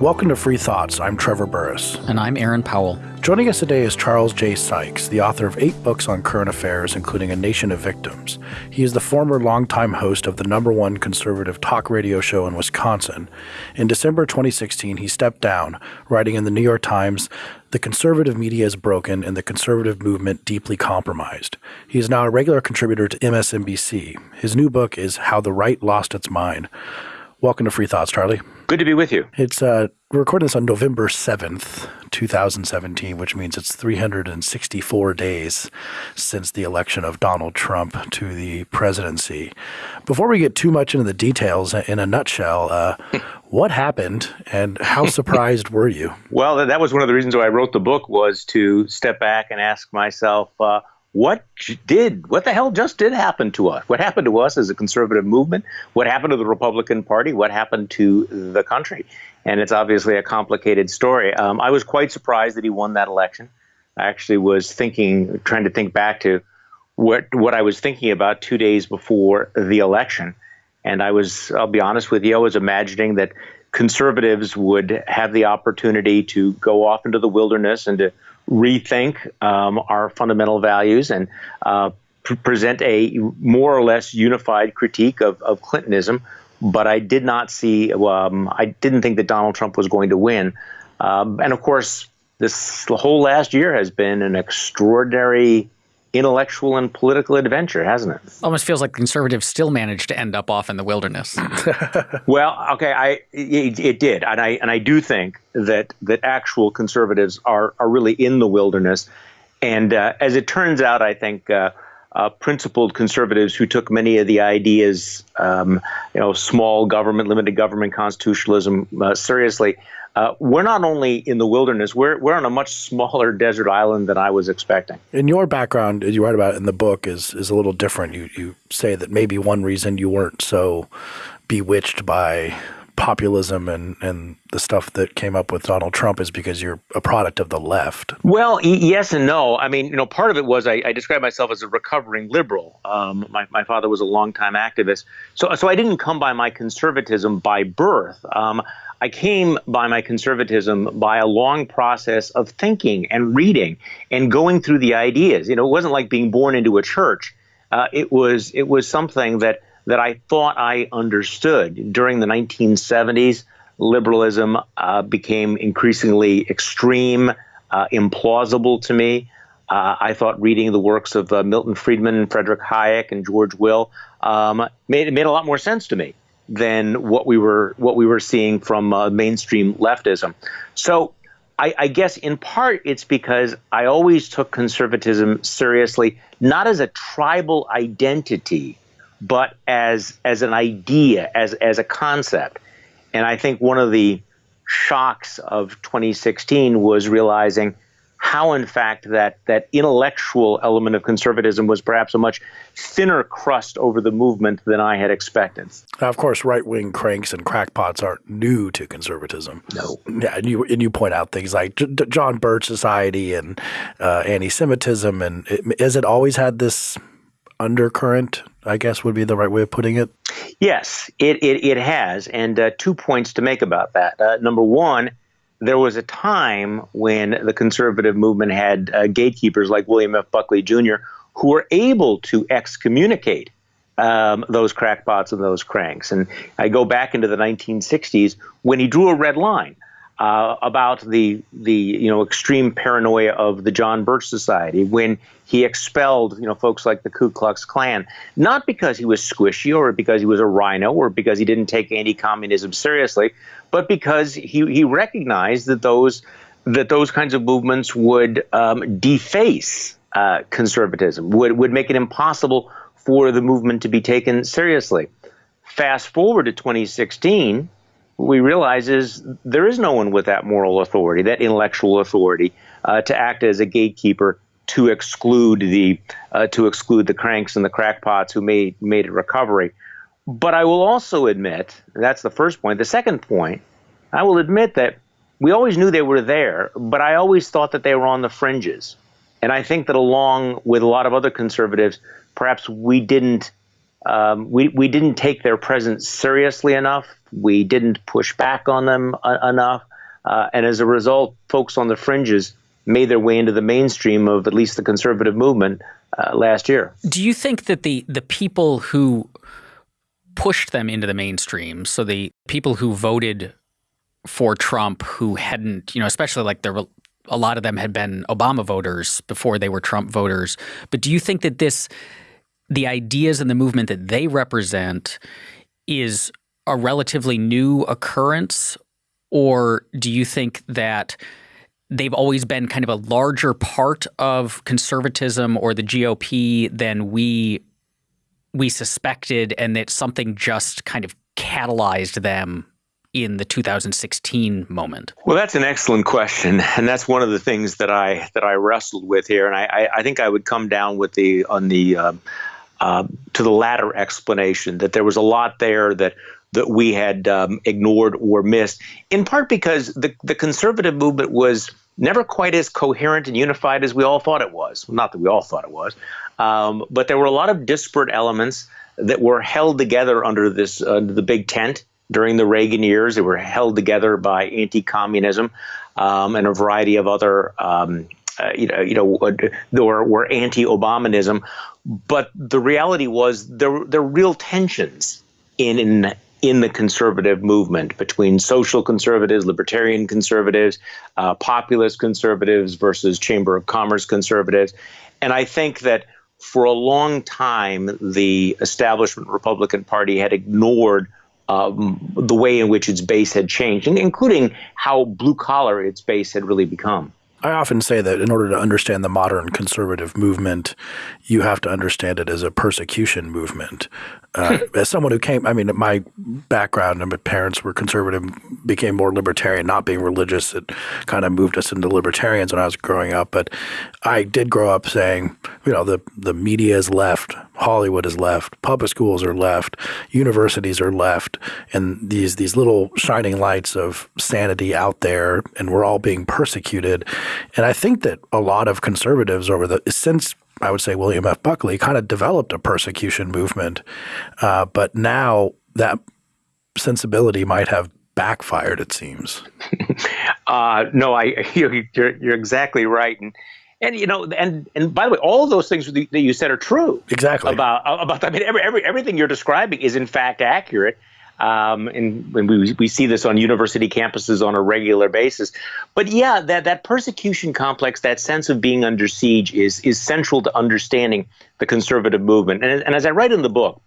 Welcome to Free Thoughts. I'm Trevor Burrus. And I'm Aaron Powell. Joining us today is Charles J. Sykes, the author of eight books on current affairs, including A Nation of Victims. He is the former longtime host of the number one conservative talk radio show in Wisconsin. In December 2016, he stepped down, writing in the New York Times, The conservative media is broken and the conservative movement deeply compromised. He is now a regular contributor to MSNBC. His new book is How the Right Lost Its Mind. Welcome to Free Thoughts, Charlie. Good to be with you. It's uh, we're recording this on November 7th, 2017, which means it's 364 days since the election of Donald Trump to the presidency. Before we get too much into the details, in a nutshell, uh, what happened and how surprised were you? Well, that was one of the reasons why I wrote the book was to step back and ask myself, uh, what did what the hell just did happen to us? What happened to us as a conservative movement? What happened to the republican party? What happened to the country? And it's obviously a complicated story. Um, i was quite surprised that he won that election. I actually was thinking trying to think back to what what i was thinking about two days before the election. And i was i'll be honest with you i was imagining that conservatives would have the opportunity to go off into the wilderness and to rethink um, our fundamental values and uh, pr- present a more or less unified critique of, of Clintonism. But I did not see, um, I didn't think that Donald Trump was going to win. Um, and of course, this whole last year has been an extraordinary intellectual and political adventure, hasn't it? Almost feels like conservatives still managed to end up off in the wilderness. well, okay, I it, it, did, and I and I do think that that actual conservatives are are really in the wilderness, and uh, as it turns out, I think. Uh, uh, principled conservatives who took many of the ideas, um, you know, small government, limited government, constitutionalism uh, seriously, uh, we're not only in the wilderness, we're, we're on a much smaller desert island than I was expecting. In your background, as you write about in the book, is, is a little different. You, you say that maybe one reason you weren't so bewitched by populism and, and the stuff that came up with Donald Trump is because you're a product of the left. Well, yes and no. I mean, you know, part of it was I, I describe myself as a recovering liberal. Um, my, my father was a longtime activist. So, so I didn't come by my conservatism by birth. Um, I came by my conservatism by a long process of thinking and reading and going through the ideas. You know, it wasn't like being born into a church. Uh, it was it was something that that I thought I understood during the 1970s. Liberalism uh, became increasingly extreme, uh, implausible to me. Uh, I thought reading the works of uh, Milton Friedman, Frederick Hayek, and George Will um, made made a lot more sense to me than what we were what we were seeing from uh, mainstream leftism. So I, I, guess in part it's because I always took conservatism seriously, not as a tribal identity, but as as an idea, as as a concept. And I think one of the shocks of 2016 was realizing how, in fact, that that intellectual element of conservatism was perhaps a much thinner crust over the movement than I had expected. Now, of course, right wing cranks and crackpots aren't new to conservatism. No. Yeah, and you and you point out things like J- John Birch Society and uh, anti-Semitism, and it, has it always had this undercurrent? I guess would be the right way of putting it. Yes, it it, it has, and uh, two points to make about that. Uh, number one there was a time when the conservative movement had uh, gatekeepers like William F. Buckley Jr., who were able to excommunicate um, those crackpots and those cranks. And I go back into the 1960s when he drew a red line uh, about the the you know extreme paranoia of the John Birch Society when he expelled you know folks like the Ku Klux Klan, not because he was squishy or because he was a RINO or because he didn't take anti-communism seriously, but because he he recognized that those that those kinds of movements would um, deface uh, conservatism, would would make it impossible for the movement to be taken seriously. Fast forward to 2016 what we realize is there is no one with that moral authority, that intellectual authority, uh, to act as a gatekeeper to exclude the uh, to exclude the cranks and the crackpots who made made a recovery. But I will also admit that's the first point. The second point, I will admit that we always knew they were there, but I always thought that they were on the fringes. And I think that along with a lot of other conservatives, perhaps we didn't um, we, we didn't take their presence seriously enough. We didn't push back on them uh, enough. Uh, and as a result, folks on the fringes made their way into the mainstream of at least the conservative movement uh, last year. Do you think that the, the people who pushed them into the mainstream, so the people who voted for Trump who hadn't, you know, especially like there were a lot of them had been Obama voters before they were Trump voters. But do you think that this, the ideas and the movement that they represent is a relatively new occurrence? Or do you think that they've always been kind of a larger part of conservatism or the GOP than we we suspected and that something just kind of catalyzed them in the 2016 moment? Well, that's an excellent question, and that's one of the things that I that I wrestled with here, and I, I think I would come down with the on the uh, uh, to the latter explanation that there was a lot there that that we had um, ignored or missed, in part because the the conservative movement was never quite as coherent and unified as we all thought it was. Not that we all thought it was, um, but there were a lot of disparate elements that were held together under this uh, the big tent during the Reagan years. They were held together by anti-communism um, and a variety of other, um, uh, you know, you know, were, were anti-Obanism. But the reality was there there were real tensions in in in the conservative movement between social conservatives, libertarian conservatives, uh, populist conservatives versus Chamber of Commerce conservatives, and I think that for a long time the establishment Republican Party had ignored um, the way in which its base had changed, including how blue collar its base had really become. I often say that in order to understand the modern conservative movement, you have to understand it as a persecution movement. Uh, as someone who came, I mean, my background and my parents were conservative, became more libertarian, not being religious. It kind of moved us into libertarians when I was growing up. But I did grow up saying, you know, the the media is left, Hollywood is left, public schools are left, universities are left, and these these little shining lights of sanity out there, and we're all being persecuted. And I think that a lot of conservatives over the since I would say William F. Buckley kind of developed a persecution movement, uh, but now that sensibility might have backfired. It seems. uh, no, I you're, you're exactly right, and and you know, and and by the way, all those things that you said are true. Exactly about about. I mean, every, every everything you're describing is in fact accurate. Um, and, we, we see this on university campuses on a regular basis. But yeah, that, that persecution complex, that sense of being under siege is, is central to understanding the conservative movement. And, and as I write in the book,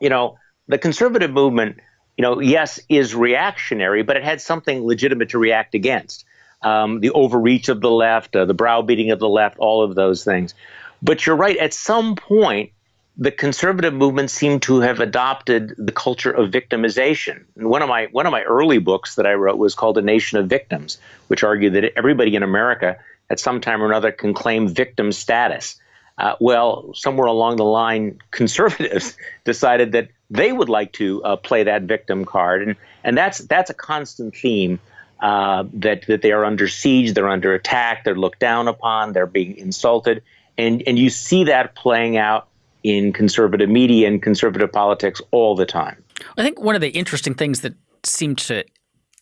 you know, the conservative movement, you know, yes, is reactionary, but it had something legitimate to react against. Um, the overreach of the left, uh, the browbeating of the left, all of those things. But you're right, at some point, the conservative movement seemed to have adopted the culture of victimization. And one of my one of my early books that I wrote was called A Nation of Victims, which argued that everybody in America at some time or another can claim victim status. Uh, well, somewhere along the line, conservatives decided that they would like to uh, play that victim card, and and that's that's a constant theme. Uh, that that they are under siege, they're under attack, they're looked down upon, they're being insulted, and and you see that playing out in conservative media and conservative politics all the time. I think one of the interesting things that seemed to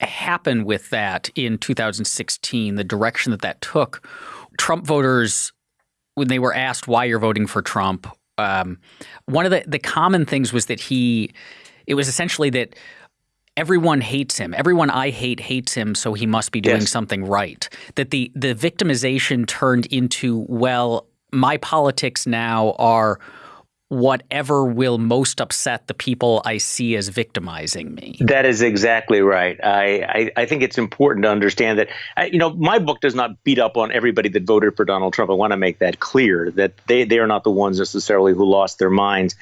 happen with that in 2016, the direction that that took, Trump voters, when they were asked why you're voting for Trump, um, one of the, the common things was that he, it was essentially that everyone hates him. Everyone I hate hates him, so he must be doing yes. something right. That the the victimization turned into well, my politics now are whatever will most upset the people I see as victimizing me. That is exactly right. I, I, I think it's important to understand that, I, you know, my book does not beat up on everybody that voted for Donald Trump. I want to make that clear that they, they are not the ones necessarily who lost their minds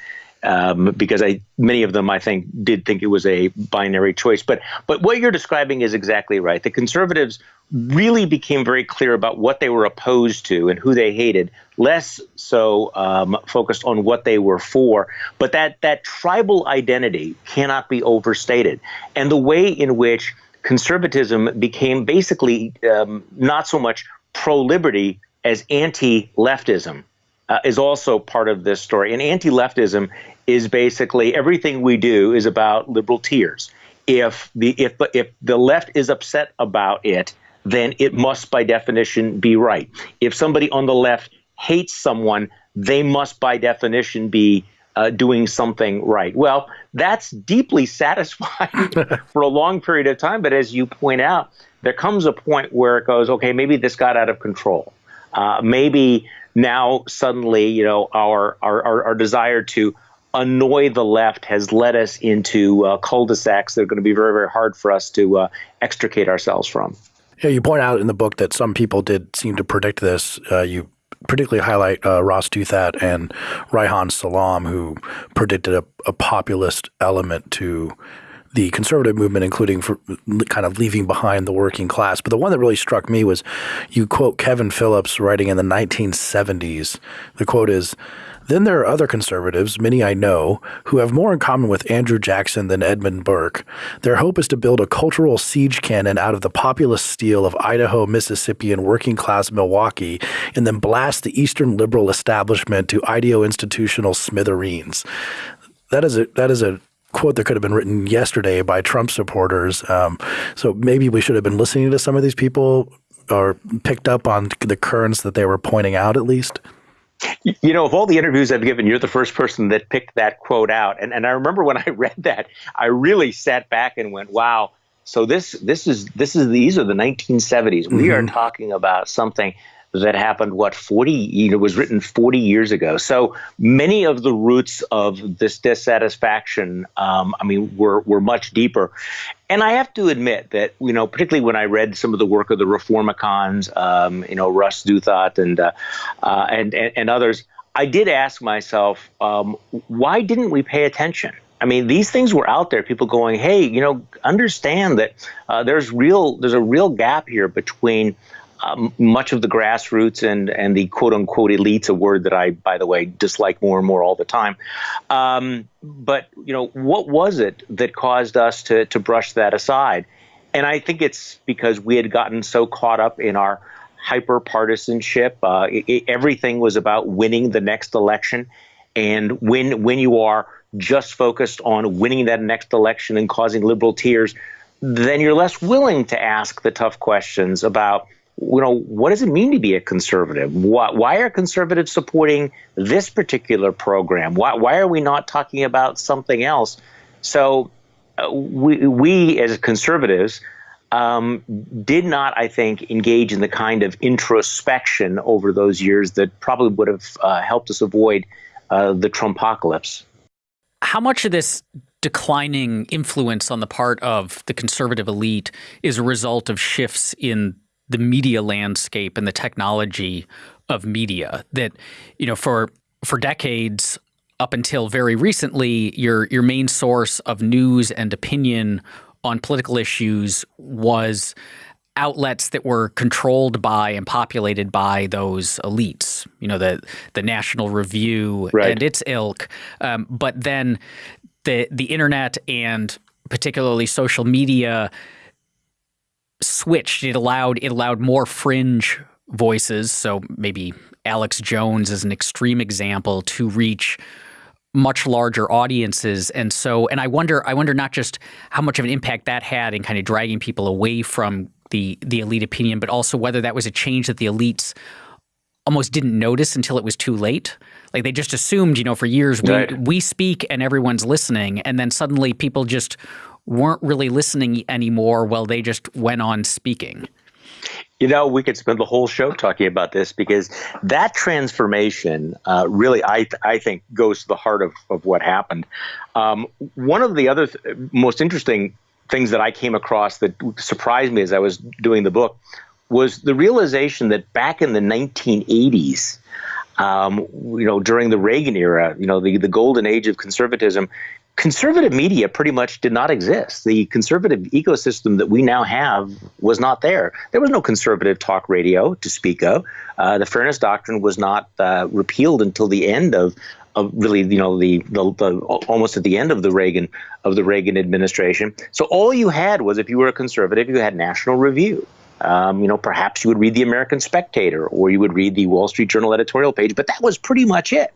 um, because I many of them I think did think it was a binary choice. But but what you're describing is exactly right. The conservatives really became very clear about what they were opposed to and who they hated, less so um, focused on what they were for. But that that tribal identity cannot be overstated, and the way in which conservatism became basically um, not so much pro liberty as anti leftism uh, is also part of this story. And anti-leftism is basically everything we do is about liberal tears. If the if if the left is upset about it, then it must by definition be right. If somebody on the left hates someone, they must by definition be uh, doing something right. Well, that's deeply satisfying for a long period of time. But as you point out, there comes a point where it goes, okay, maybe this got out of control. Uh, maybe now suddenly, you know, our, our, our, our, desire to annoy the left has led us into uh, cul-de-sacs that are going to be very, very hard for us to uh, extricate ourselves from. Yeah, you point out in the book that some people did seem to predict this. Uh, you particularly highlight uh, Ross Douthat and Reihan Salam, who predicted a, a populist element to the conservative movement, including for kind of leaving behind the working class. But the one that really struck me was you quote Kevin Phillips writing in the 1970s. The quote is, then there are other conservatives, many I know, who have more in common with Andrew Jackson than Edmund Burke. Their hope is to build a cultural siege cannon out of the populist steel of Idaho, Mississippi, and working class Milwaukee, and then blast the Eastern liberal establishment to ideo-institutional smithereens. That is a that is a quote that could have been written yesterday by Trump supporters. Um, so maybe we should have been listening to some of these people or picked up on the currents that they were pointing out at least. You know, of all the interviews I've given, you're the first person that picked that quote out. And and I remember when I read that, I really sat back and went, "Wow." So this this is this is these are the 1970s. Mm-hmm. We are mm-hmm. talking about something that happened what 40 you know was written 40 years ago so many of the roots of this dissatisfaction um, i mean were were much deeper and i have to admit that you know particularly when i read some of the work of the reformicons um, you know ross douthat and, uh, uh, and, and and others i did ask myself um, why didn't we pay attention I mean, these things were out there. People going, "Hey, you know, understand that uh, there's real, there's a real gap here between um, much of the grassroots and and the quote unquote elites, a word that I, by the way, dislike more and more all the time. Um, but you know, what was it that caused us to to brush that aside? And I think it's because we had gotten so caught up in our hyper partisanship. Uh, everything was about winning the next election, and when when you are just focused on winning that next election and causing liberal tears, then you're less willing to ask the tough questions about you know, what does it mean to be a conservative? Why, why are conservatives supporting this particular program? Why, why are we not talking about something else? So uh, we, we as conservatives um, did not, I think, engage in the kind of introspection over those years that probably would have uh, helped us avoid uh, the Trumpocalypse. How much of this declining influence on the part of the conservative elite is a result of shifts in the media landscape and the technology of media that you know for for decades up until very recently your your main source of news and opinion on political issues was outlets that were controlled by and populated by those elites, you know, the the National Review right. and its ilk. Um, but then the the internet and particularly social media switched. It allowed it allowed more fringe voices. So maybe Alex Jones is an extreme example to reach much larger audiences and so and I wonder I wonder not just how much of an impact that had in kind of dragging people away from the the elite opinion but also whether that was a change that the elites almost didn't notice until it was too late like they just assumed you know for years we, we speak and everyone's listening and then suddenly people just weren't really listening anymore while they just went on speaking? You know, we could spend the whole show talking about this because that transformation uh, really, I, I think, goes to the heart of, of what happened. Um, one of the other th most interesting things that I came across that surprised me as I was doing the book was the realization that back in the 1980s, um, you know, during the Reagan era, you know, the, the golden age of conservatism, conservative media pretty much did not exist. The conservative ecosystem that we now have was not there. There was no conservative talk radio to speak of. Uh, the Fairness Doctrine was not uh, repealed until the end of. Of really, you know, the, the, the almost at the end of the Reagan of the Reagan administration. So all you had was, if you were a conservative, you had National Review, Um, you know, perhaps you would read the American Spectator or you would read the Wall Street Journal editorial page, but that was pretty much it.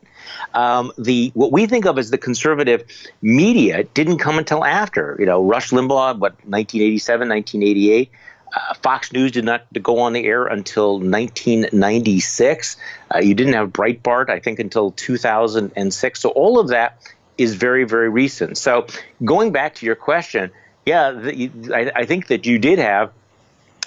Um, the what we think of as the conservative media didn't come until after. You know, Rush Limbaugh, what 1987, 1988. Uh, Fox News did not go on the air until 1996. Uh, you didn't have Breitbart, I think, until 2006. So all of that is very, very recent. So going back to your question, yeah, the, I, I, think that you did have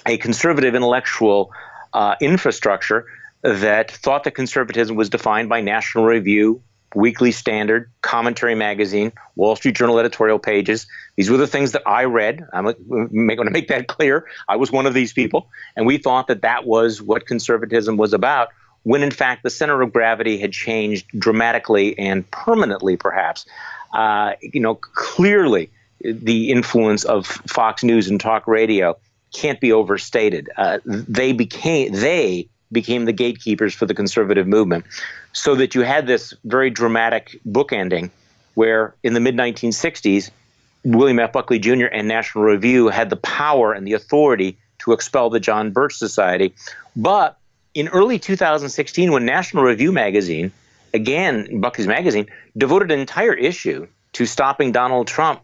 a conservative intellectual uh, infrastructure that thought that conservatism was defined by National Review, Weekly Standard, Commentary Magazine, Wall Street Journal editorial pages. These were the things that I read. I'm going to make that clear. I was one of these people, and we thought that that was what conservatism was about. When in fact the center of gravity had changed dramatically and permanently, perhaps. Uh, you know, clearly the influence of Fox News and talk radio can't be overstated. Uh, they became they became the gatekeepers for the conservative movement. So that you had this very dramatic bookending where in the mid 1960s, William F. Buckley Jr. and National Review had the power and the authority to expel the John Birch Society. But in early 2016, when National Review magazine, again, Buckley's magazine, devoted an entire issue to stopping Donald Trump,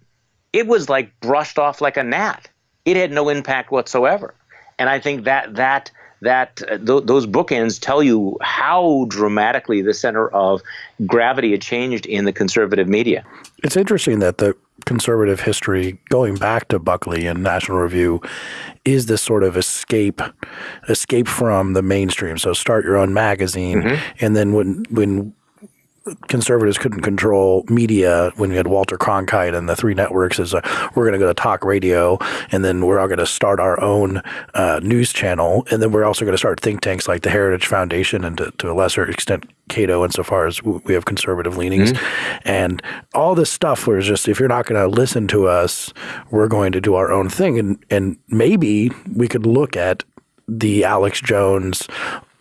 it was like brushed off like a gnat. It had no impact whatsoever. And I think that that that uh, th- those bookends tell you how dramatically the center of gravity had changed in the conservative media. It's interesting that the conservative history going back to Buckley and National Review is this sort of escape escape from the mainstream. So start your own magazine mm-hmm. and then when when conservatives couldn't control media when we had Walter Cronkite and the three networks is uh, we're going to go to talk radio and then we're all going to start our own uh, news channel and then we're also going to start think tanks like the Heritage Foundation and to, to a lesser extent Cato insofar as we have conservative leanings mm-hmm. and all this stuff was just if you're not going to listen to us we're going to do our own thing and and maybe we could look at the Alex Jones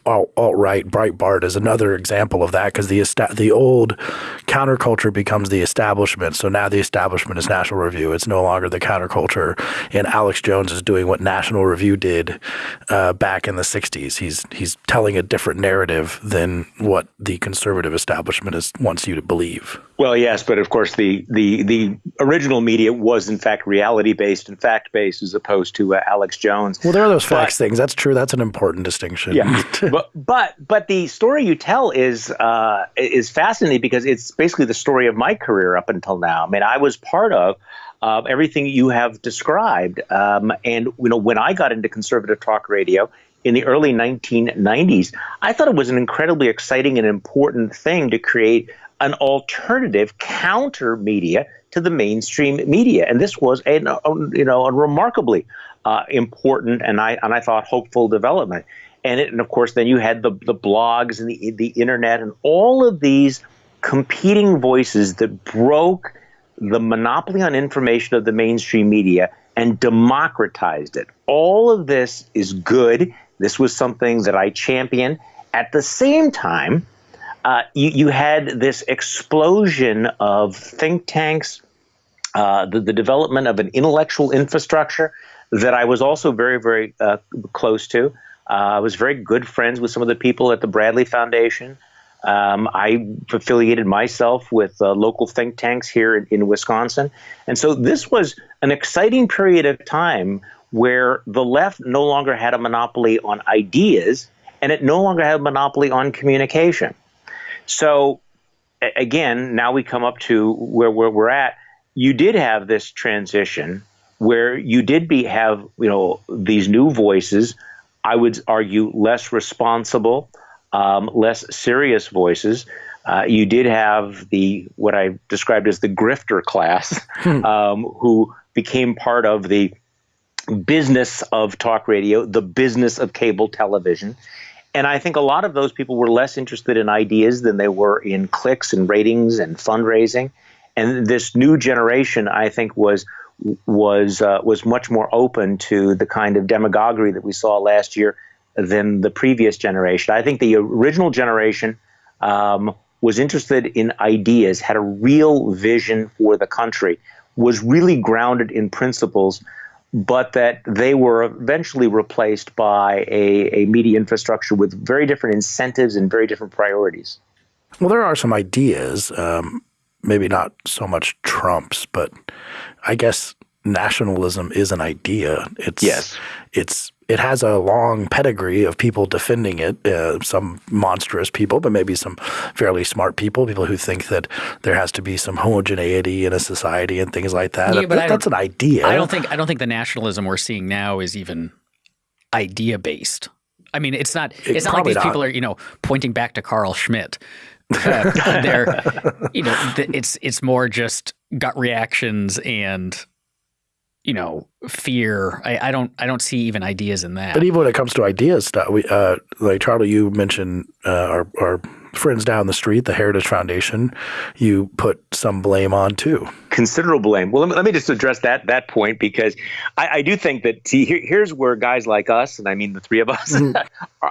alt, right Breitbart is another example of that because the the old counterculture becomes the establishment. So now the establishment is National Review. It's no longer the counterculture. And Alex Jones is doing what National Review did uh, back in the '60s. He's he's telling a different narrative than what the conservative establishment is, wants you to believe. Well, yes, but of course the the the original media was in fact reality based and fact based as opposed to uh, Alex Jones. Well, there are those facts things. That's true. That's an important distinction. Yeah, but but but the story you tell is uh, is fascinating because it's basically the story of my career up until now. I mean, I was part of. Uh, everything you have described, um, and you know, when I got into conservative talk radio in the early 1990s, I thought it was an incredibly exciting and important thing to create an alternative counter media to the mainstream media, and this was a you know a remarkably uh, important and I and I thought hopeful development. And, it, and of course, then you had the the blogs and the the internet and all of these competing voices that broke the monopoly on information of the mainstream media and democratized it. All of this is good. This was something that I championed. At the same time, uh, you, you, had this explosion of think tanks, uh, the, the, development of an intellectual infrastructure that I was also very, very uh, close to. Uh, I was very good friends with some of the people at the Bradley Foundation. Um, I affiliated myself with uh, local think tanks here in, in Wisconsin. And so this was an exciting period of time where the left no longer had a monopoly on ideas and it no longer had a monopoly on communication. So again, now we come up to where, where we're at. You did have this transition where you did be have you know these new voices. I would argue less responsible, um, less serious voices. Uh, you did have the what I described as the grifter class, um, who became part of the business of talk radio, the business of cable television, and I think a lot of those people were less interested in ideas than they were in clicks and ratings and fundraising. And this new generation, I think, was was uh, was much more open to the kind of demagoguery that we saw last year than the previous generation. I think the original generation um, was interested in ideas, had a real vision for the country, was really grounded in principles but that they were eventually replaced by a, a media infrastructure with very different incentives and very different priorities. Well, there are some ideas, um, maybe not so much Trump's, but I guess nationalism is an idea. It's yes. It's it has a long pedigree of people defending it. Uh, some monstrous people, but maybe some fairly smart people, people who think that there has to be some homogeneity in a society and things like that. Yeah, but that's an idea. I don't think I don't think the nationalism we're seeing now is even idea based. I mean, it's not. It's not like these not. people are you know pointing back to Carl Schmitt. Uh, they're, you know, it's it's more just gut reactions and you know fear. I, I, don't i don't see even ideas in that. But even when it comes to ideas stuff we uh, like charlie you mentioned uh, our, our friends down the street the heritage foundation you put some blame on too. Considerable blame. Well let me, let me just address that that point because i, I do think that see here, here's where guys like us and i mean the three of us mm.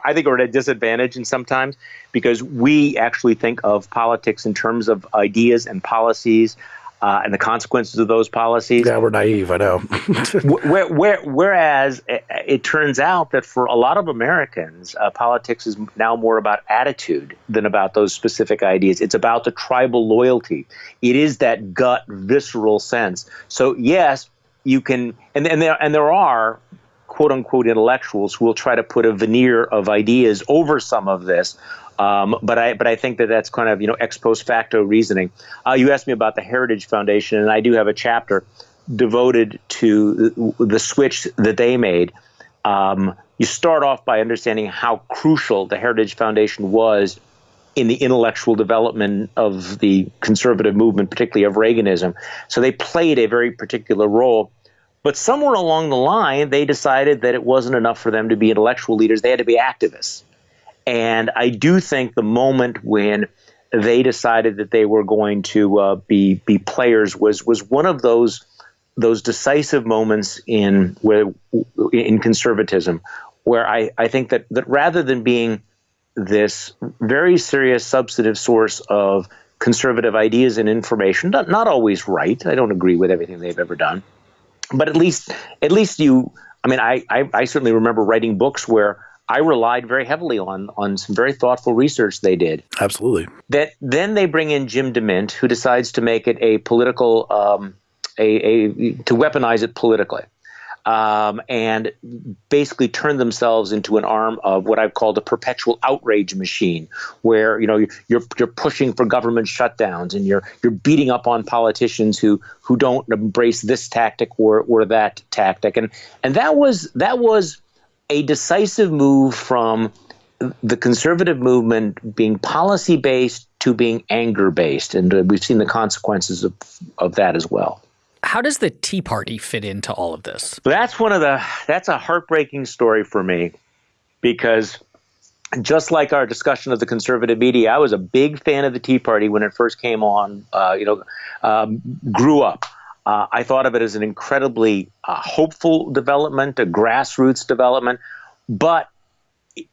i think are at a disadvantage and sometimes because we actually think of politics in terms of ideas and policies uh, and the consequences of those policies. Yeah, we're naive, I know. where, where, whereas it, it, turns out that for a lot of Americans, uh, politics is now more about attitude than about those specific ideas. It's about the tribal loyalty. It is that gut, visceral sense. So yes, you can, and, and there and there are quote unquote intellectuals who will try to put a veneer of ideas over some of this um, but I but I think that that's kind of you know ex post facto reasoning. Uh, you asked me about the Heritage Foundation, and I do have a chapter devoted to the, switch that they made. Um, you start off by understanding how crucial the Heritage Foundation was in the intellectual development of the conservative movement, particularly of Reaganism. So they played a very particular role. But somewhere along the line, they decided that it wasn't enough for them to be intellectual leaders. They had to be activists. And I do think the moment when they decided that they were going to uh, be be players was was one of those those decisive moments in where in conservatism where I, I think that that rather than being this very serious substantive source of conservative ideas and information not, not always right I don't agree with everything they've ever done but at least at least you I mean I, I, I certainly remember writing books where I relied very heavily on on some very thoughtful research they did. Absolutely. That then they bring in Jim DeMint, who decides to make it a political, um, a, a to weaponize it politically. Um, and basically turn themselves into an arm of what I've called a perpetual outrage machine, where you know you're you're pushing for government shutdowns and you're you're beating up on politicians who who don't embrace this tactic or or that tactic, and and that was that was a decisive move from the conservative movement being policy based to being anger based. And uh, we've seen the consequences of, of that as well. How does the Tea Party fit into all of this? That's one of the that's a heartbreaking story for me because just like our discussion of the conservative media, I was a big fan of the Tea Party when it first came on. Uh, you know, um, grew up uh, I thought of it as an incredibly uh, hopeful development, a grassroots development. But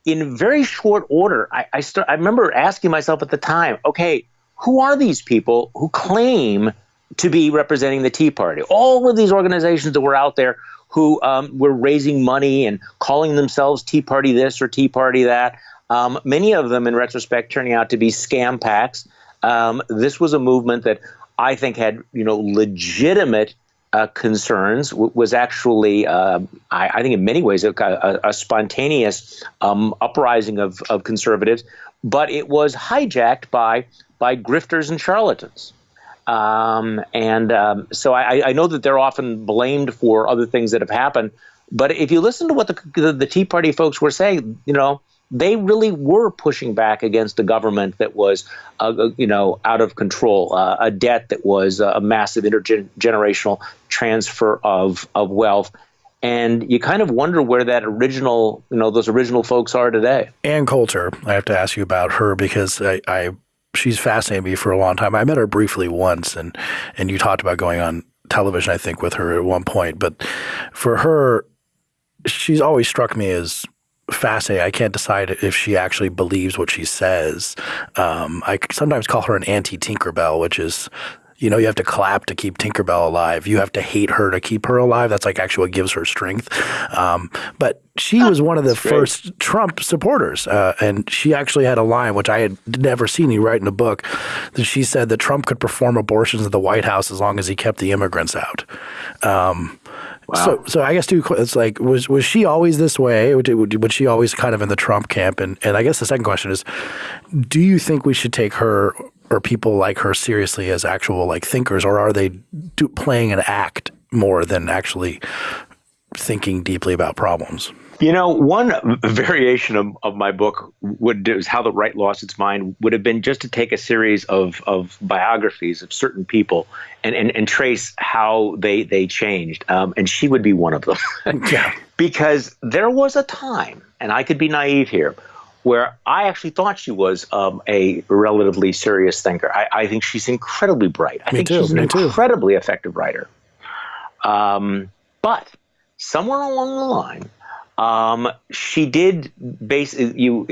in very short order, I, I, start, I remember asking myself at the time, okay, who are these people who claim to be representing the Tea Party? All of these organizations that were out there who um, were raising money and calling themselves Tea Party this or Tea Party that. Um, many of them, in retrospect, turning out to be scam PACs. Um, this was a movement that I think had you know legitimate uh, concerns was actually, uh, I, I, think, in many ways, a, a, a spontaneous um, uprising of, of conservatives, but it was hijacked by by grifters and charlatans. Um, and um, so I, I, know that they're often blamed for other things that have happened. But if you listen to what the, the, the Tea Party folks were saying, you know, they really were pushing back against a government that was, uh, uh, you know, out of control, uh, a debt that was a massive intergenerational transfer of of wealth. And you kind of wonder where that original, you know, those original folks are today. Ann Coulter, I have to ask you about her because I, I she's fascinated me for a long time. I met her briefly once, and and you talked about going on television, I think, with her at one point. But for her, she's always struck me as fascinating. I can't decide if she actually believes what she says. Um, I sometimes call her an anti Tinkerbell, which is You know, you have to clap to keep Tinkerbell alive. You have to hate her to keep her alive. That's like actually what gives her strength. Um, but she was one of the first Trump supporters, uh, and she actually had a line which I had never seen. He write in a book that she said that Trump could perform abortions at the White House as long as he kept the immigrants out. Um, Wow. So, so I guess two. It's like was was she always this way? Was she always kind of in the Trump camp? And and I guess the second question is, do you think we should take her or people like her seriously as actual like thinkers, or are they do, playing an act more than actually thinking deeply about problems? You know, one variation of, of my book would do is how the right lost its mind would have been just to take a series of, of biographies of certain people and, and, and trace how they they changed. Um, and she would be one of them. yeah. Because there was a time, and I could be naive here, where I actually thought she was um, a relatively serious thinker. I, I, think she's incredibly bright. I me think too, she's an incredibly too. effective writer. Um, but somewhere along the line, um, she did basically you.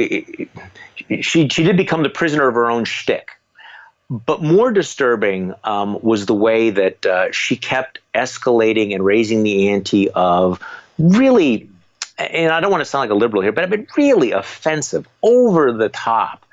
She she did become the prisoner of her own shtick. But more disturbing um, was the way that uh, she kept escalating and raising the ante of really and I don't want to sound like a liberal here, but I've been really offensive, over the top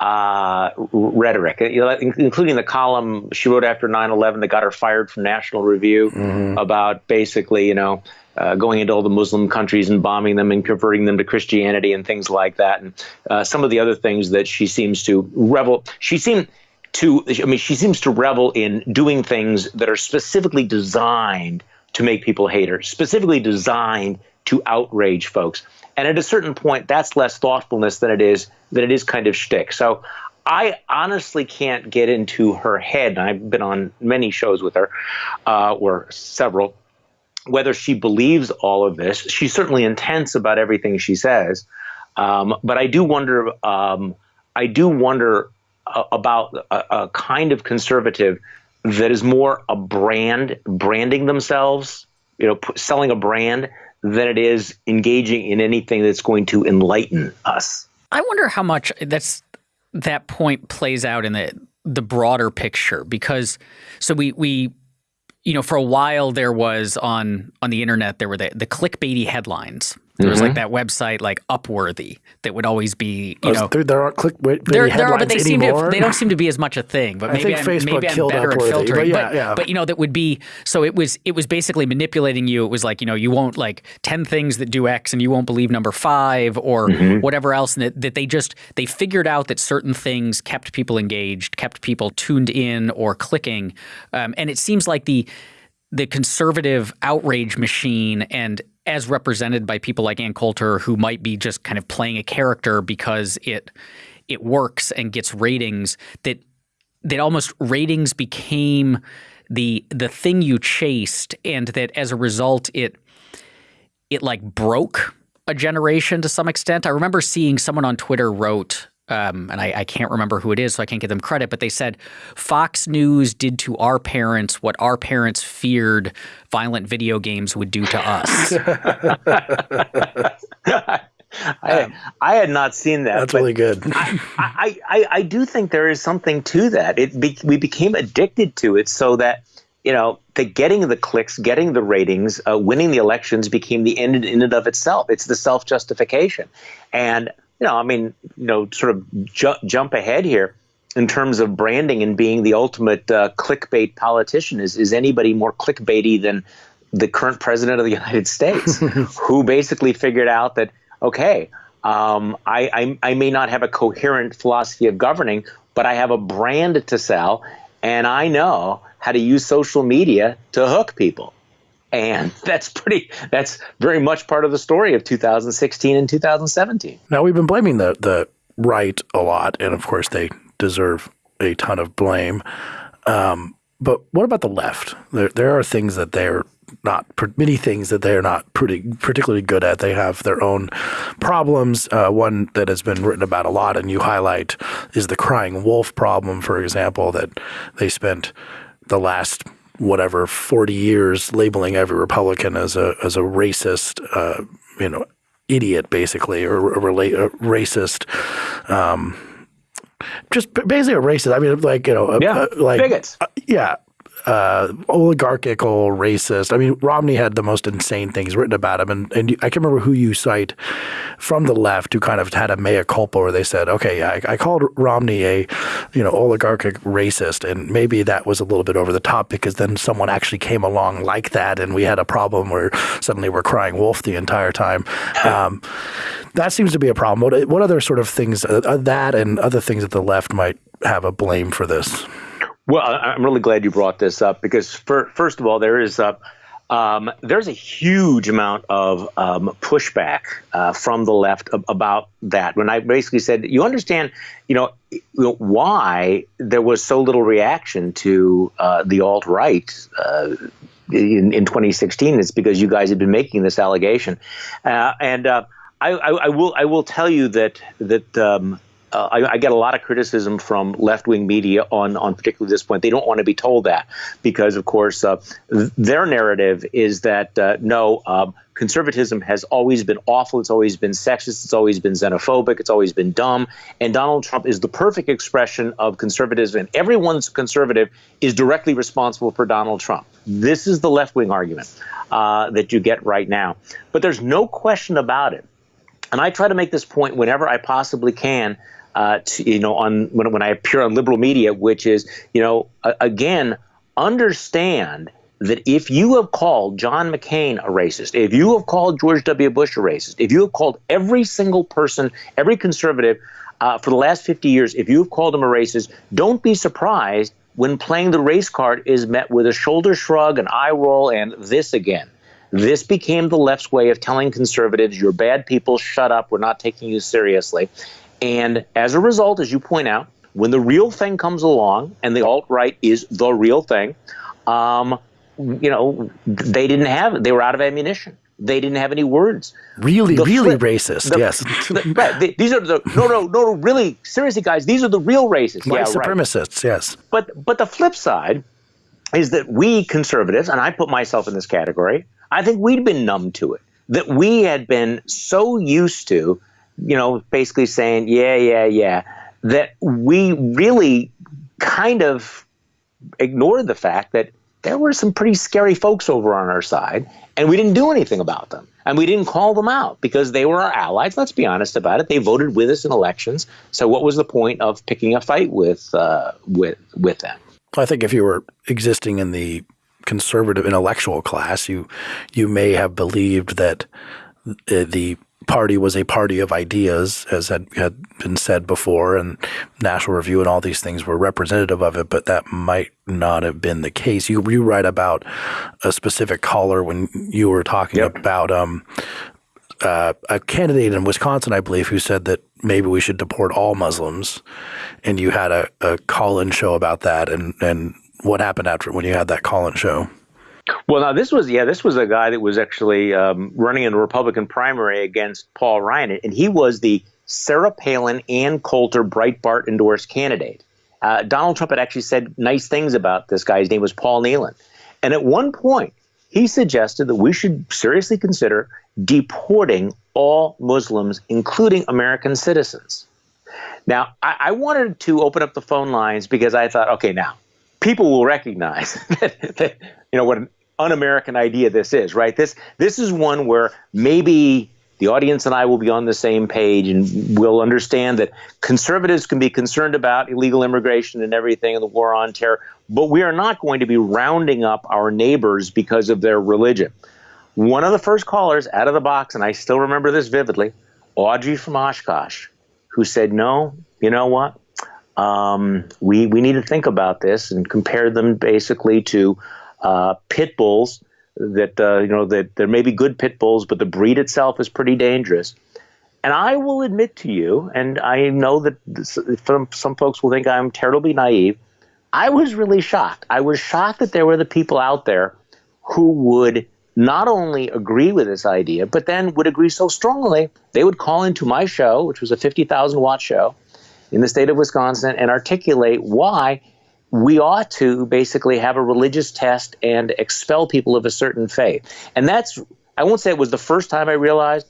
uh, rhetoric, you know, including the column she wrote after 9/11 that got her fired from National Review mm-hmm. about basically, you know. Uh, going into all the Muslim countries and bombing them and converting them to Christianity and things like that, and uh, some of the other things that she seems to revel. She seemed to, I mean, she seems to revel in doing things that are specifically designed to make people hate her, specifically designed to outrage folks. And at a certain point, that's less thoughtfulness than it is than it is kind of shtick. So I honestly can't get into her head. I've been on many shows with her, uh, or several. Whether she believes all of this, she's certainly intense about everything she says. Um, but I do wonder. Um, I do wonder uh, about a, a kind of conservative that is more a brand, branding themselves, you know, selling a brand than it is engaging in anything that's going to enlighten us. I wonder how much that's that point plays out in the the broader picture because so we we you know for a while there was on on the internet there were the the clickbaity headlines there was like mm-hmm. that website like Upworthy that would always be you oh, know there, there aren't click there, there are but they seem to they don't seem to be as much a thing but maybe I'm, Facebook maybe I'm better Upworthy, at filtering but, yeah, but, yeah. but you know that would be so it was it was basically manipulating you it was like you know you won't like 10 things that do X and you won't believe number 5 or mm-hmm. whatever else and that, that they just they figured out that certain things kept people engaged kept people tuned in or clicking um, and it seems like the the conservative outrage machine and as represented by people like Ann Coulter who might be just kind of playing a character because it it works and gets ratings that that almost ratings became the the thing you chased and that as a result it it like broke a generation to some extent. I remember seeing someone on Twitter wrote um, and I, I, can't remember who it is, so I can't give them credit, but they said Fox News did to our parents what our parents feared violent video games would do to us. I, um, I had not seen that. That's really good. I, I, I, I, do think there is something to that. It be, we became addicted to it so that you know the getting the clicks, getting the ratings, uh, winning the elections became the end in and of itself. It's the self justification, and you know, I mean, you know, sort of ju- jump ahead here in terms of branding and being the ultimate uh, clickbait politician. Is is anybody more clickbaity than the current president of the United States, who basically figured out that okay, um, I, I I may not have a coherent philosophy of governing, but I have a brand to sell, and I know how to use social media to hook people and that's pretty that's very much part of the story of 2016 and 2017 now we've been blaming the the right a lot and of course they deserve a ton of blame um, but what about the left there, there are things that they're not many things that they're not pretty particularly good at. They have their own problems. Uh, one that has been written about a lot, and you highlight, is the crying wolf problem. For example, that they spent the last whatever 40 years labeling every Republican as a as a racist, uh, you know, idiot basically, or a, a racist. Um, just basically a racist. I mean, like you know, yeah, uh, like bigots. Uh, yeah, uh, oligarchical, racist. I mean, Romney had the most insane things written about him, and and I can't remember who you cite from the left who kind of had a mea culpa where they said, okay, I, I called Romney a, you know, oligarchic racist, and maybe that was a little bit over the top because then someone actually came along like that, and we had a problem where suddenly we're crying wolf the entire time. Um, that seems to be a problem. What, what other sort of things uh, that and other things that the left might have a blame for this? Well, I'm really glad you brought this up because, for, first of all, there is a um, there's a huge amount of um, pushback uh, from the left about that. When I basically said, you understand, you know, why there was so little reaction to uh, the alt right uh, in, in 2016, it's because you guys had been making this allegation, uh, and uh, I, I, I, will I will tell you that that. Um, uh, I, I, get a lot of criticism from left wing media on on particularly this point. They don't want to be told that because, of course, uh, their narrative is that uh, no. Um, conservatism has always been awful. It's always been sexist. It's always been xenophobic. It's always been dumb. And Donald Trump is the perfect expression of conservatism. And everyone's conservative is directly responsible for Donald Trump. This is the left wing argument uh, that you get right now. But there's no question about it. And I try to make this point whenever I possibly can uh, to, you know, on when, when I appear on liberal media, which is, you know, again, understand that if you have called John McCain a racist, if you have called George W. Bush a racist, if you have called every single person, every conservative uh, for the last 50 years, if you have called them a racist, don't be surprised when playing the race card is met with a shoulder shrug, an eye roll, and this again. This became the left's way of telling conservatives, you're bad people, shut up, we're not taking you seriously. And as a result, as you point out, when the real thing comes along and the alt right is the real thing, um, you know, they didn't have, they were out of ammunition. They didn't have any words. Really, the really flip, racist. The, yes. The, right. The, these are the no, no, no. Really, seriously, guys. These are the real racists. White yeah, supremacists. Right. Yes. But but the flip side is that we conservatives, and I put myself in this category. I think we'd been numb to it. That we had been so used to you know, basically saying, yeah, yeah, yeah, that we really kind of ignored the fact that there were some pretty scary folks over on our side, and we didn't do anything about them. And we didn't call them out because they were our allies. Let's be honest about it. They voted with us in elections. So what was the point of picking a fight with uh, with with them? I think if you were existing in the conservative intellectual class, you you may have believed that the party was a party of ideas, as had, had been said before, and National Review and all these things were representative of it, but that might not have been the case. You, you write about a specific caller when you were talking yep. about um, uh, a candidate in Wisconsin, I believe, who said that maybe we should deport all Muslims, and you had a, a call-in show about that, and, and what happened after when you had that call-in show? Well, now this was yeah, this was a guy that was actually um, running in a Republican primary against Paul Ryan, and he was the Sarah Palin and Coulter Breitbart endorsed candidate. Uh, Donald Trump had actually said nice things about this guy. His name was Paul Nehlen, and at one point he suggested that we should seriously consider deporting all Muslims, including American citizens. Now, I, I wanted to open up the phone lines because I thought, okay, now people will recognize that, that you know what an un-American idea this is, right? This this is one where maybe the audience and I will be on the same page and we'll understand that conservatives can be concerned about illegal immigration and everything and the war on terror, but we are not going to be rounding up our neighbors because of their religion. One of the first callers out of the box, and I still remember this vividly, Audrey from Oshkosh, who said, No, you know what? Um, we, we need to think about this and compare them basically to uh, pit bulls that uh, you know that there may be good pit bulls, but the breed itself is pretty dangerous. And I will admit to you, and I know that this, some, some folks will think I'm terribly naive. I was really shocked. I was shocked that there were the people out there who would not only agree with this idea, but then would agree so strongly they would call into my show, which was a 50,000 watt show in the state of Wisconsin, and articulate why we ought to basically have a religious test and expel people of a certain faith. And that's, I won't say it was the first time I realized,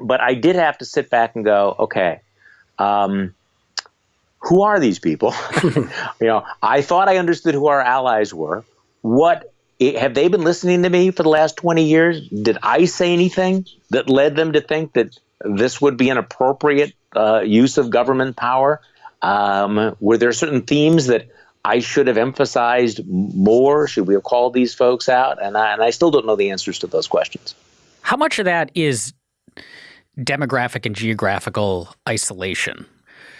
but I did have to sit back and go, okay, um, who are these people? you know, I thought I understood who our allies were. What have they been listening to me for the last 20 years? Did I say anything that led them to think that this would be an appropriate uh, use of government power? Um, were there certain themes that I should have emphasized more? Should we have called these folks out? And I, and I still don't know the answers to those questions. How much of that is demographic and geographical isolation?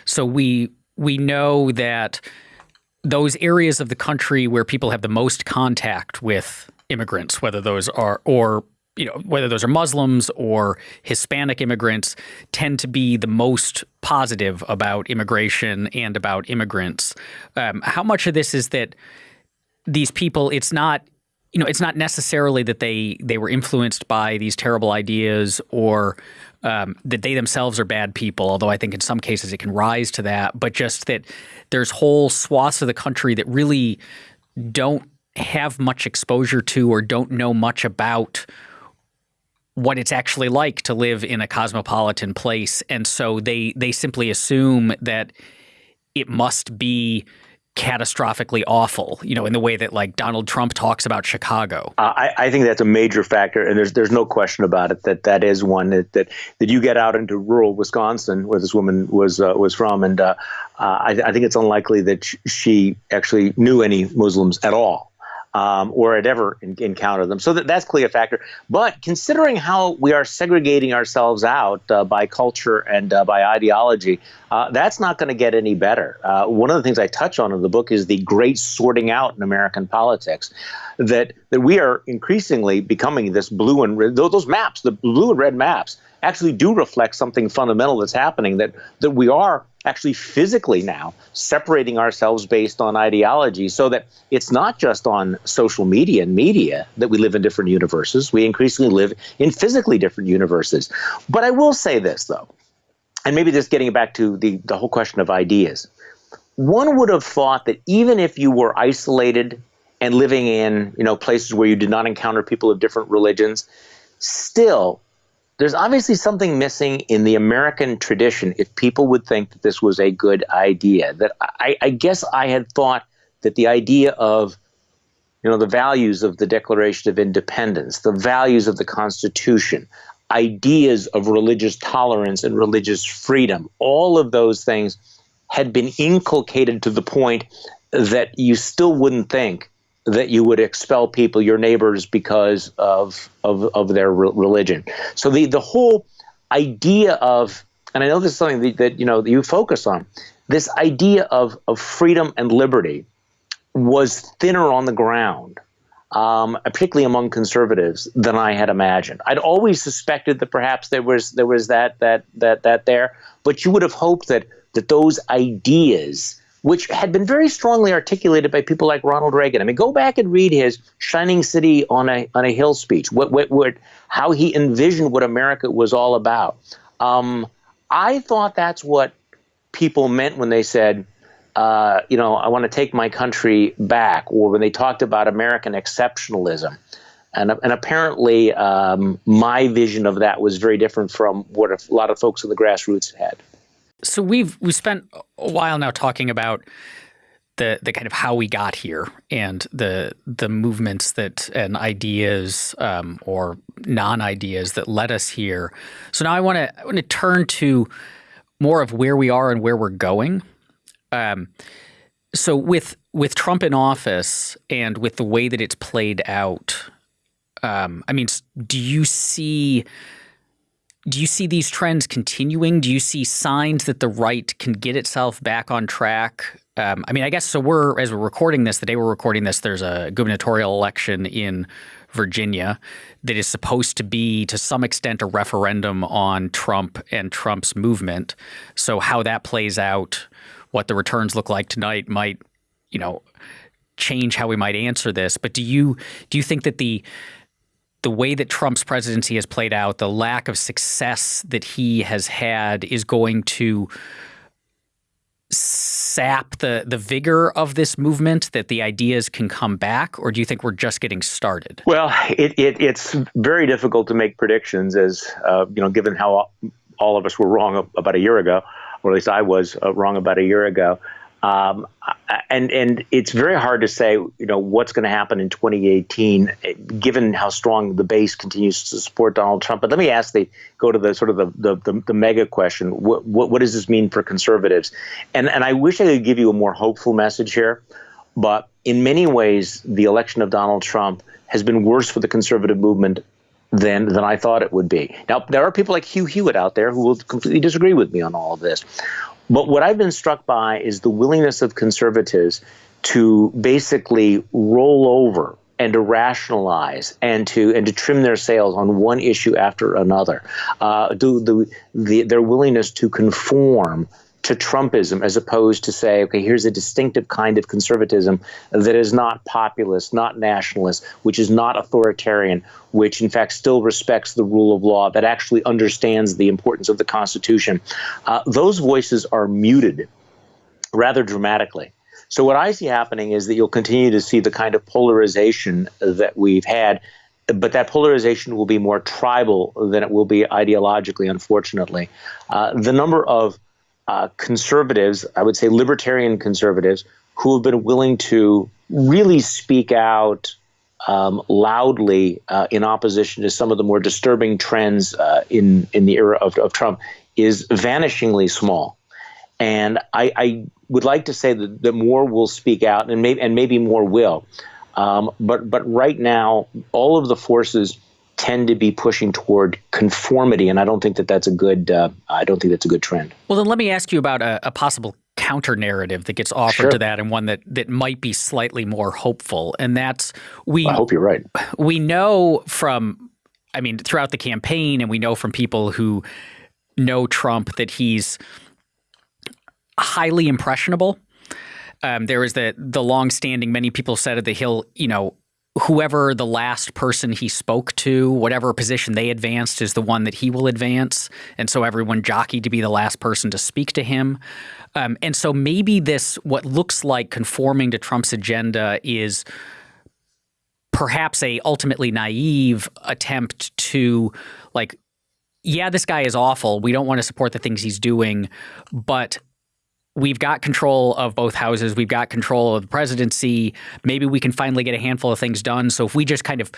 So we we know that those areas of the country where people have the most contact with immigrants, whether those are or you know whether those are Muslims or Hispanic immigrants, tend to be the most positive about immigration and about immigrants. Um, how much of this is that these people? It's not you know it's not necessarily that they they were influenced by these terrible ideas or um, that they themselves are bad people, although I think in some cases it can rise to that, but just that there's whole swaths of the country that really don't have much exposure to or don't know much about what it's actually like to live in a cosmopolitan place. And so they they simply assume that it must be catastrophically awful, you know, in the way that like Donald Trump talks about Chicago. Uh, I, I, think that's a major factor, and there's there's no question about it that that is one that that, that you get out into rural Wisconsin, where this woman was uh, was from, and uh, uh I, I, think it's unlikely that she actually knew any Muslims at all um, or had ever in, encountered them. So that, that's clearly a factor. But considering how we are segregating ourselves out uh, by culture and uh, by ideology, uh, that's not going to get any better. Uh, one of the things I touch on in the book is the great sorting out in American politics. That, that we are increasingly becoming this blue and red, those maps, the blue and red maps, actually do reflect something fundamental that's happening that that we are actually physically now separating ourselves based on ideology so that it's not just on social media and media that we live in different universes. We increasingly live in physically different universes. But i will say this though and maybe this getting back to the, the whole question of ideas. One would have thought that even if you were isolated and living in you know places where you did not encounter people of different religions still there's obviously something missing in the American tradition if people would think that this was a good idea. That I, I guess I had thought that the idea of you know the values of the Declaration of Independence, the values of the Constitution, ideas of religious tolerance and religious freedom, all of those things had been inculcated to the point that you still wouldn't think that you would expel people, your neighbors, because of of, of their re- religion. So the the whole idea of, and I know this is something that, that you know that you focus on, this idea of of freedom and liberty was thinner on the ground. Um, particularly among conservatives, than I had imagined. I'd always suspected that perhaps there was there was that that that that there, but you would have hoped that that those ideas which had been very strongly articulated by people like Ronald Reagan. I mean, go back and read his "Shining City on a on a Hill" speech. What what, what how he envisioned what America was all about. Um, I thought that's what people meant when they said, uh, you know, I want to take my country back, or when they talked about American exceptionalism. And, and apparently, um, my vision of that was very different from what a lot of folks in the grassroots had so we've we spent a while now talking about the the kind of how we got here and the the movements that and ideas um, or non ideas that led us here. So now I want to I want to turn to more of where we are and where we're going. Um, so with with Trump in office and with the way that it's played out, um, I mean, do you see? Do you see these trends continuing? Do you see signs that the right can get itself back on track? Um, I mean, I guess so. We're as we're recording this, the day we're recording this, there's a gubernatorial election in Virginia that is supposed to be, to some extent, a referendum on Trump and Trump's movement. So how that plays out, what the returns look like tonight, might, you know, change how we might answer this. But do you do you think that the the way that Trump's presidency has played out, the lack of success that he has had is going to sap the the vigor of this movement that the ideas can come back or do you think we're just getting started well it, it it's very difficult to make predictions as uh, you know given how all of us were wrong about a year ago or at least I was uh, wrong about a year ago. Um, and and it's very hard to say, you know, what's going to happen in 2018, given how strong the base continues to support Donald Trump. But let me ask the go to the sort of the the, the, the mega question: what, what, what does this mean for conservatives? And and I wish I could give you a more hopeful message here, but in many ways, the election of Donald Trump has been worse for the conservative movement than than I thought it would be. Now there are people like Hugh Hewitt out there who will completely disagree with me on all of this. But what I've been struck by is the willingness of conservatives to basically roll over and to rationalize and to and to trim their sails on one issue after another. Uh, do the, the their willingness to conform to Trumpism as opposed to say, okay, here's a distinctive kind of conservatism that is not populist, not nationalist, which is not authoritarian, which in fact still respects the rule of law, that actually understands the importance of the Constitution. Uh, those voices are muted rather dramatically. So what I see happening is that you'll continue to see the kind of polarization that we've had but that polarization will be more tribal than it will be ideologically, unfortunately. Uh, the number of uh, conservatives, I would say libertarian conservatives, who have been willing to really speak out um, loudly uh, in opposition to some of the more disturbing trends uh, in in the era of, of Trump is vanishingly small. And I, I, would like to say that, that more will speak out, and maybe and maybe more will. Um, but but right now, all of the forces tend to be pushing toward conformity, and I don't think that that's a good. Uh, I don't think that's a good trend. Well, then let me ask you about a, a possible counter narrative that gets offered sure. to that, and one that that might be slightly more hopeful, and that's we. I hope you're right. We know from, I mean, throughout the campaign, and we know from people who know Trump that he's highly impressionable. Um, there is the the long-standing. Many people said that he'll, you know, whoever the last person he spoke to, whatever position they advanced, is the one that he will advance. And so everyone jockeyed to be the last person to speak to him. Um, and so maybe this, what looks like conforming to Trump's agenda, is perhaps a ultimately naive attempt to like yeah this guy is awful we don't want to support the things he's doing but we've got control of both houses. We've got control of the presidency. Maybe we can finally get a handful of things done. So if we just kind of,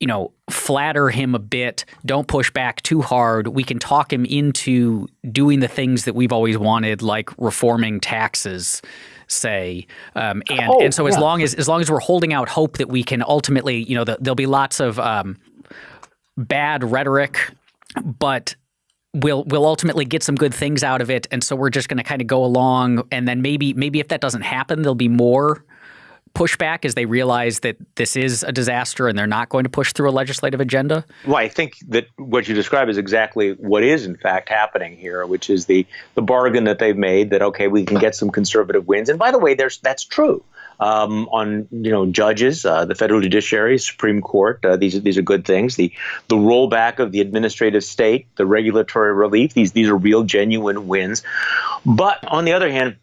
you know, flatter him a bit, don't push back too hard, we can talk him into doing the things that we've always wanted, like reforming taxes say. Um, and oh, and so as yeah. long as as long as we're holding out hope that we can ultimately, you know, the, there'll be lots of um, bad rhetoric, but we'll we'll ultimately get some good things out of it and so we're just going to kind of go along and then maybe maybe if that doesn't happen there'll be more pushback as they realize that this is a disaster and they're not going to push through a legislative agenda? Well, I think that what you describe is exactly what is in fact happening here, which is the the bargain that they've made that okay, we can get some conservative wins. And by the way, there's that's true um, on you know judges, uh, the federal judiciary, Supreme Court. Uh, these are these are good things. The the rollback of the administrative state, the regulatory relief. These these are real, genuine wins. But on the other hand,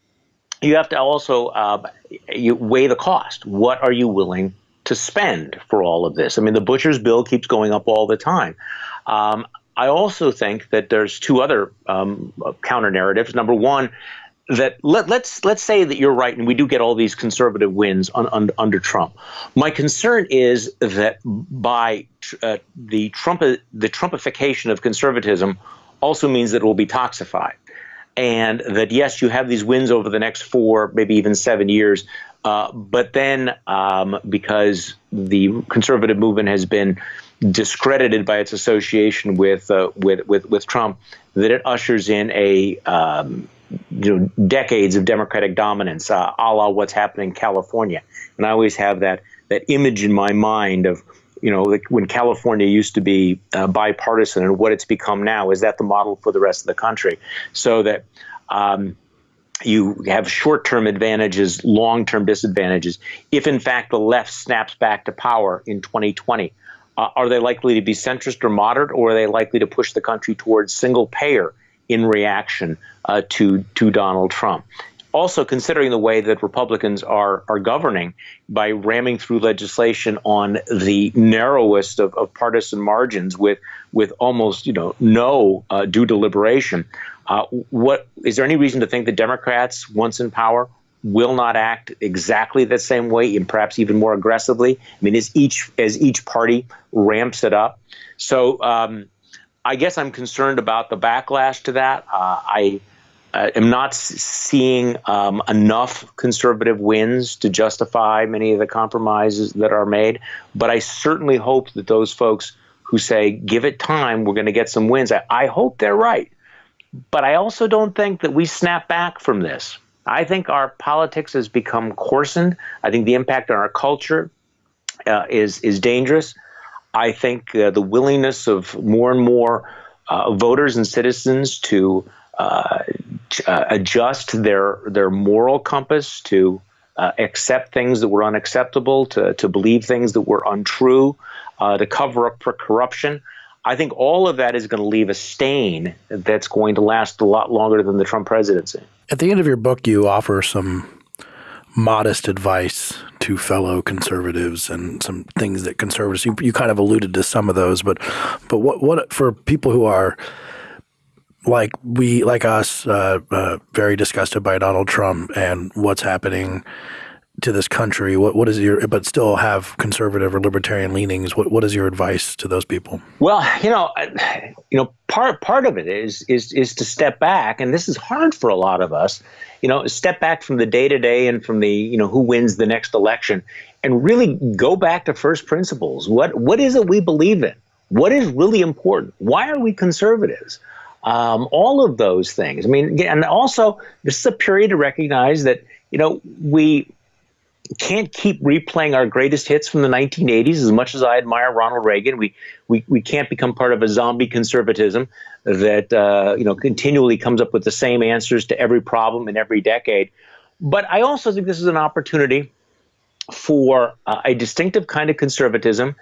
you have to also uh, you weigh the cost. What are you willing to spend for all of this? I mean, the butcher's bill keeps going up all the time. Um, I also think that there's two other um, counter narratives. Number one, that let, let's let's say that you're right and we do get all these conservative wins on, on, under Trump. My concern is that by uh, the Trump the Trumpification of conservatism also means that it will be toxified, and that yes, you have these wins over the next four, maybe even seven years, uh, but then um, because the conservative movement has been discredited by its association with uh, with, with with Trump, that it ushers in a um, you know decades of Democratic dominance, uh, a la what's happening in California. And I always have that that image in my mind of you know like when California used to be uh, bipartisan and what it's become now. Is that the model for the rest of the country? So that. Um, you have short-term advantages, long-term disadvantages. If in fact the left snaps back to power in 2020, uh, are they likely to be centrist or moderate, or are they likely to push the country towards single payer in reaction uh, to to Donald Trump. also considering the way that Republicans are are governing by ramming through legislation on the narrowest of, of partisan margins with with almost you know no uh, due deliberation. Uh, what is there any reason to think the Democrats, once in power, will not act exactly the same way and perhaps even more aggressively? I mean, as each as each party ramps it up. So um, I guess I'm concerned about the backlash to that. Uh, I uh, am not seeing um, enough conservative wins to justify many of the compromises that are made. But I certainly hope that those folks who say, give it time, we're going to get some wins, I, I hope they're right. But I also don't think that we snap back from this. I think our politics has become coarsened. I think the impact on our culture uh, is is dangerous. I think uh, the willingness of more and more uh, voters and citizens to uh, uh, adjust their their moral compass to uh, accept things that were unacceptable, to to believe things that were untrue, uh, to cover up for corruption. I think all of that is going to leave a stain that's going to last a lot longer than the Trump presidency. At the end of your book, you offer some modest advice to fellow conservatives and some things that conservatives you, you kind of alluded to some of those, but but what what for people who are like we like us uh, uh, very disgusted by Donald Trump and what's happening to this country? What what is your but still have conservative or libertarian leanings what what is your advice to those people? Well you know you know part part of it is is is to step back and this is hard for a lot of us you know step back from the day to day and from the you know who wins the next election and really go back to first principles. What what is it we believe in? What is really important? Why are we conservatives? Um, all of those things. I mean, and also this is a period to recognize that you know we can't keep replaying our greatest hits from the 1980s as much as I admire Ronald Reagan. We we, we can't become part of a zombie conservatism that uh, you know continually comes up with the same answers to every problem in every decade. But I also think this is an opportunity for uh, a distinctive kind of conservatism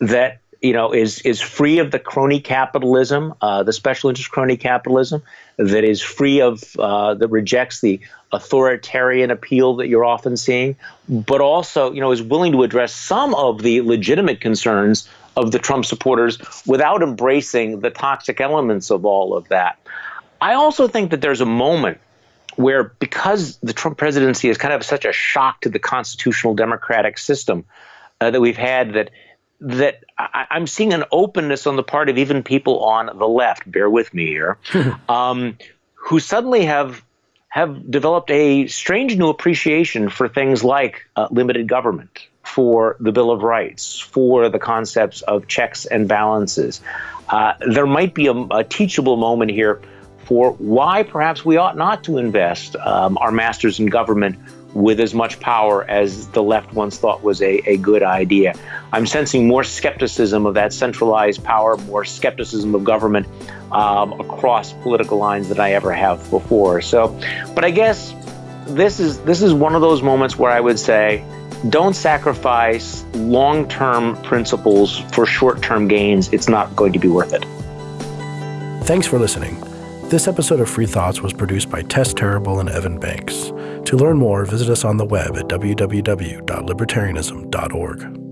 that you know, is is free of the crony capitalism, uh, the special interest crony capitalism, that is free of uh, that rejects the authoritarian appeal that you're often seeing, but also, you know, is willing to address some of the legitimate concerns of the Trump supporters without embracing the toxic elements of all of that. I also think that there's a moment where, because the Trump presidency is kind of such a shock to the constitutional democratic system uh, that we've had, that that I, am seeing an openness on the part of even people on the left. Bear with me here, um, who suddenly have have developed a strange new appreciation for things like uh, limited government, for the Bill of Rights, for the concepts of checks and balances. Uh, there might be a, a, teachable moment here for why perhaps we ought not to invest um, our masters in government with as much power as the left once thought was a, a good idea. I'm sensing more skepticism of that centralized power, more skepticism of government um, across political lines than I ever have before. So, but I guess this is this is one of those moments where I would say, don't sacrifice long-term principles for short-term gains. It's not going to be worth it. Thanks for listening. This episode of Free Thoughts was produced by Tess Terrible and Evan Banks. To learn more, visit us on the web at www.libertarianism.org.